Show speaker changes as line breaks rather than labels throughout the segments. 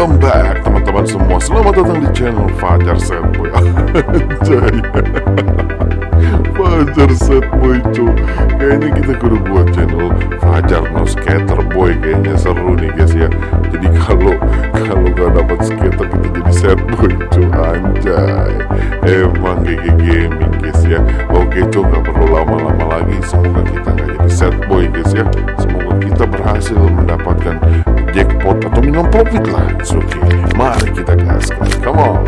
Welcome back teman-teman semua. Selamat datang di channel Fajar Set Boy. Anjay. Fajar Set Boy cu Kayaknya kita kudu buat channel Fajar No Skater Boy. Kayaknya seru nih guys ya. Jadi kalau kalau gak dapat skater kita jadi set boy cu Anjay. Emang GG Gaming guys ya. Oke cu gak perlu lama-lama lagi. Semoga kita gak jadi set boy guys ya. Semoga kita berhasil mendapatkan Jackpot, a dominom profit lines, oké. Okay. Maar ik dat gas, come on.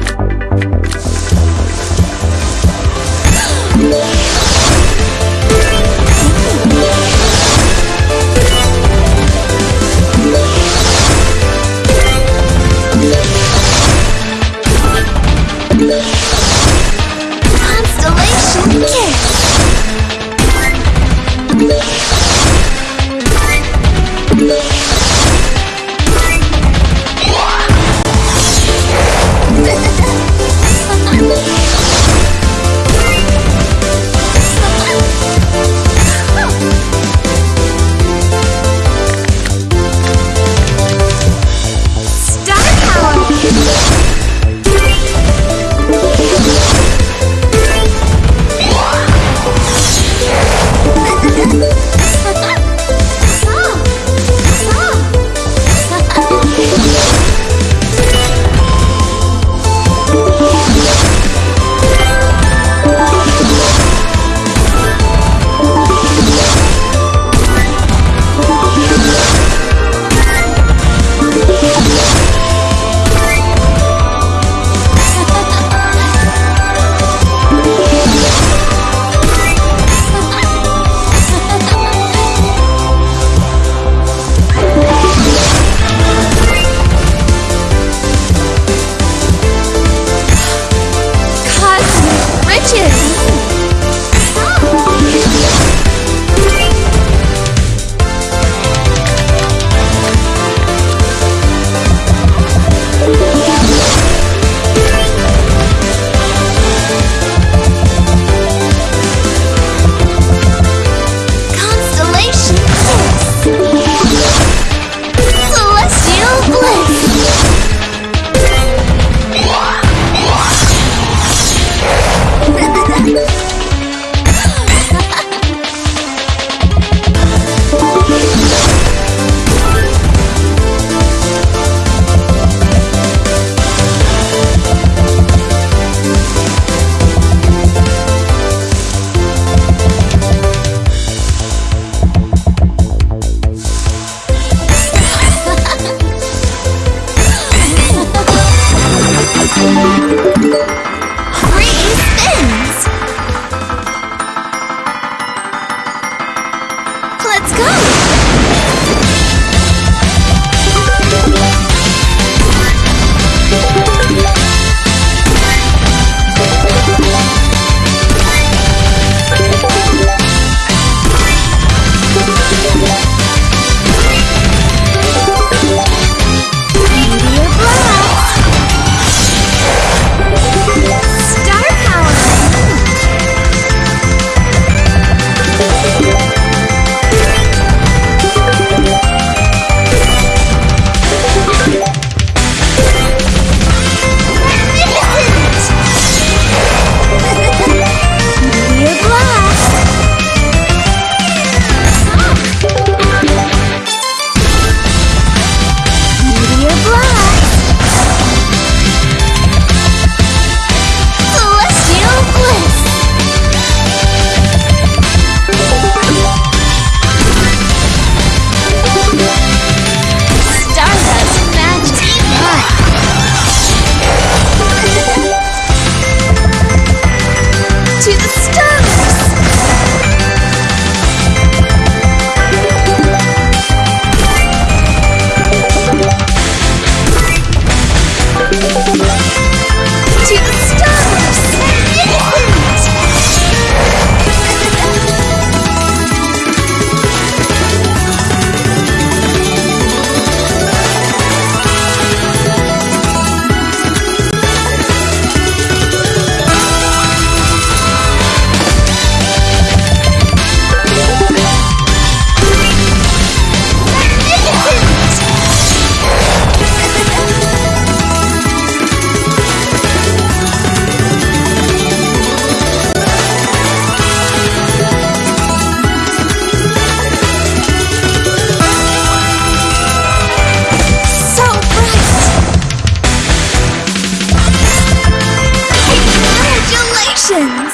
神。